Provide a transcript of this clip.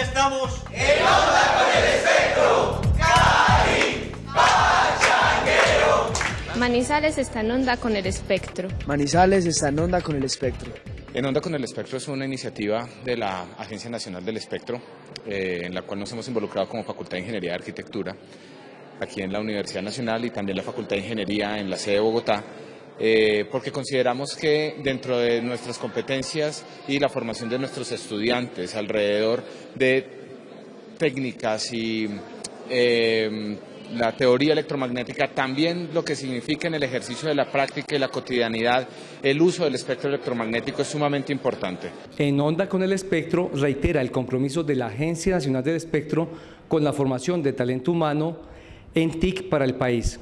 estamos en onda con el espectro. Pachanguero. Manizales está en onda con el espectro. Manizales está en onda con el espectro. En Onda con el Espectro es una iniciativa de la Agencia Nacional del Espectro, eh, en la cual nos hemos involucrado como Facultad de Ingeniería y Arquitectura, aquí en la Universidad Nacional y también la Facultad de Ingeniería en la sede de Bogotá, eh, porque consideramos que dentro de nuestras competencias y la formación de nuestros estudiantes alrededor de técnicas y eh, la teoría electromagnética, también lo que significa en el ejercicio de la práctica y la cotidianidad, el uso del espectro electromagnético es sumamente importante. En Onda con el Espectro reitera el compromiso de la Agencia Nacional del Espectro con la formación de talento humano en TIC para el país.